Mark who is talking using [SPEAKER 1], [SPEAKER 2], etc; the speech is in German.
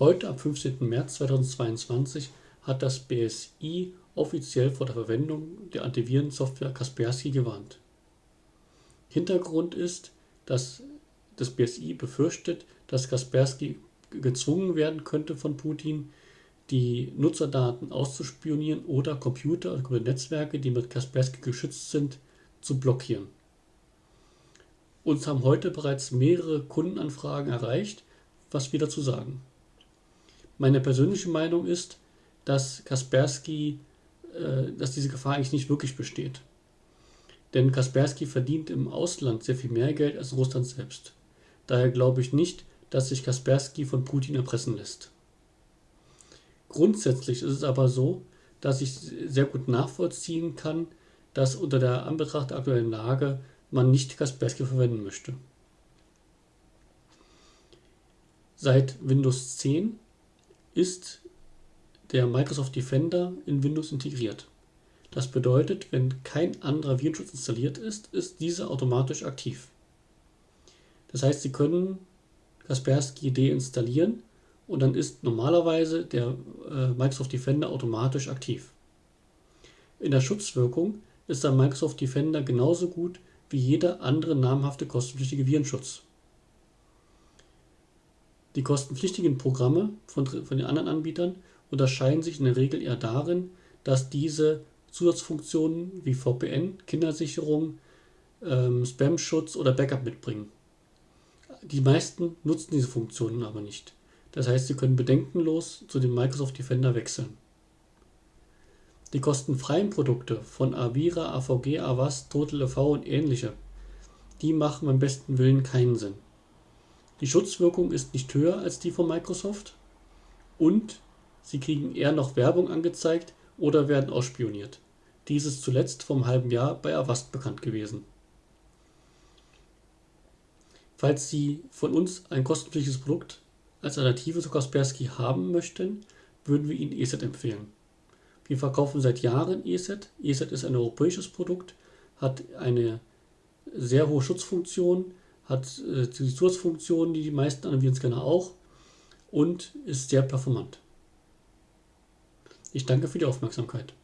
[SPEAKER 1] Heute, am 15. März 2022, hat das BSI offiziell vor der Verwendung der Antivirensoftware Kaspersky gewarnt. Hintergrund ist, dass das BSI befürchtet, dass Kaspersky gezwungen werden könnte von Putin, die Nutzerdaten auszuspionieren oder Computer oder Netzwerke, die mit Kaspersky geschützt sind, zu blockieren. Uns haben heute bereits mehrere Kundenanfragen erreicht, was wir dazu sagen. Meine persönliche Meinung ist, dass Kaspersky, äh, dass diese Gefahr eigentlich nicht wirklich besteht. Denn Kaspersky verdient im Ausland sehr viel mehr Geld als Russland selbst. Daher glaube ich nicht, dass sich Kaspersky von Putin erpressen lässt. Grundsätzlich ist es aber so, dass ich sehr gut nachvollziehen kann, dass unter der Anbetracht der aktuellen Lage man nicht Kaspersky verwenden möchte. Seit Windows 10 ist der Microsoft Defender in Windows integriert. Das bedeutet, wenn kein anderer Virenschutz installiert ist, ist dieser automatisch aktiv. Das heißt, Sie können Kaspersky deinstallieren und dann ist normalerweise der äh, Microsoft Defender automatisch aktiv. In der Schutzwirkung ist der Microsoft Defender genauso gut wie jeder andere namhafte kostenpflichtige Virenschutz. Die kostenpflichtigen Programme von, von den anderen Anbietern unterscheiden sich in der Regel eher darin, dass diese Zusatzfunktionen wie VPN, Kindersicherung, ähm, Spam-Schutz oder Backup mitbringen. Die meisten nutzen diese Funktionen aber nicht. Das heißt, sie können bedenkenlos zu dem Microsoft Defender wechseln. Die kostenfreien Produkte von Avira, AVG, Avast, TotalEV und ähnliche, die machen beim besten Willen keinen Sinn. Die Schutzwirkung ist nicht höher als die von Microsoft und sie kriegen eher noch Werbung angezeigt oder werden ausspioniert. Dies ist zuletzt einem halben Jahr bei Avast bekannt gewesen. Falls Sie von uns ein kostenpflichtiges Produkt als Alternative zu Kaspersky haben möchten, würden wir Ihnen ESET empfehlen. Wir verkaufen seit Jahren ESET. ESET ist ein europäisches Produkt, hat eine sehr hohe Schutzfunktion, hat äh, die Zusatzfunktionen, die die meisten Antivirenscanner auch und ist sehr performant. Ich danke für die Aufmerksamkeit.